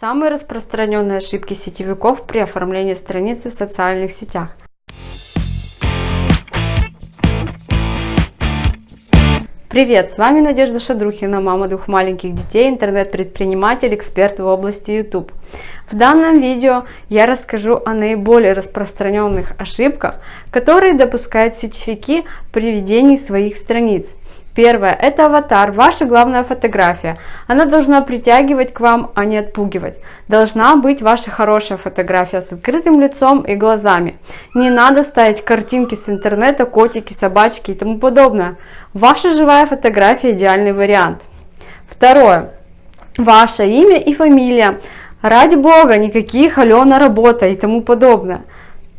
Самые распространенные ошибки сетевиков при оформлении страницы в социальных сетях. Привет, с вами Надежда Шадрухина, мама двух маленьких детей, интернет-предприниматель, эксперт в области YouTube. В данном видео я расскажу о наиболее распространенных ошибках, которые допускают сетевики при ведении своих страниц. Первое – это аватар, ваша главная фотография. Она должна притягивать к вам, а не отпугивать. Должна быть ваша хорошая фотография с открытым лицом и глазами. Не надо ставить картинки с интернета, котики, собачки и тому подобное. Ваша живая фотография – идеальный вариант. Второе. Ваше имя и фамилия. Ради бога, никаких Алена работа и тому подобное.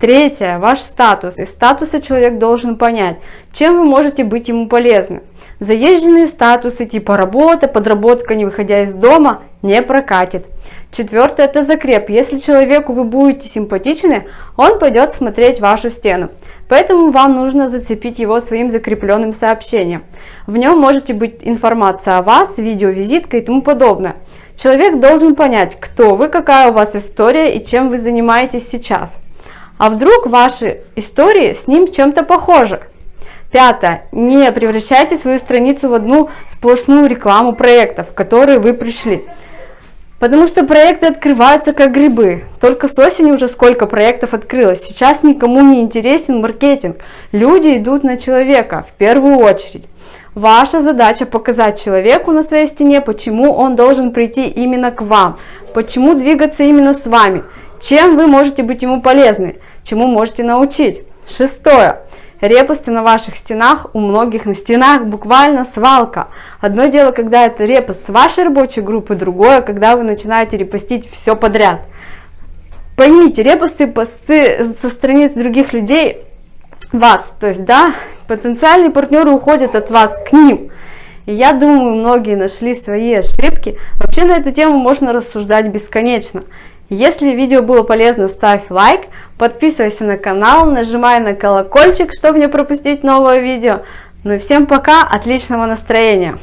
Третье. Ваш статус. Из статуса человек должен понять, чем вы можете быть ему полезны. Заезженные статусы типа работа, подработка, не выходя из дома, не прокатит. Четвертое – это закреп. Если человеку вы будете симпатичны, он пойдет смотреть вашу стену. Поэтому вам нужно зацепить его своим закрепленным сообщением. В нем можете быть информация о вас, видеовизитка и тому подобное. Человек должен понять, кто вы, какая у вас история и чем вы занимаетесь сейчас. А вдруг ваши истории с ним чем-то похожи? Пятое. Не превращайте свою страницу в одну сплошную рекламу проектов, в которые вы пришли. Потому что проекты открываются как грибы. Только с осени уже сколько проектов открылось. Сейчас никому не интересен маркетинг. Люди идут на человека в первую очередь. Ваша задача показать человеку на своей стене, почему он должен прийти именно к вам, почему двигаться именно с вами, чем вы можете быть ему полезны чему можете научить. Шестое. Репосты на ваших стенах, у многих на стенах буквально свалка. Одно дело, когда это репост с вашей рабочей группы, другое, когда вы начинаете репостить все подряд. Поймите, репосты, посты со страниц других людей, вас, то есть, да, потенциальные партнеры уходят от вас к ним. И я думаю, многие нашли свои ошибки. Вообще на эту тему можно рассуждать бесконечно. Если видео было полезно, ставь лайк, подписывайся на канал, нажимай на колокольчик, чтобы не пропустить новое видео. Ну и всем пока, отличного настроения!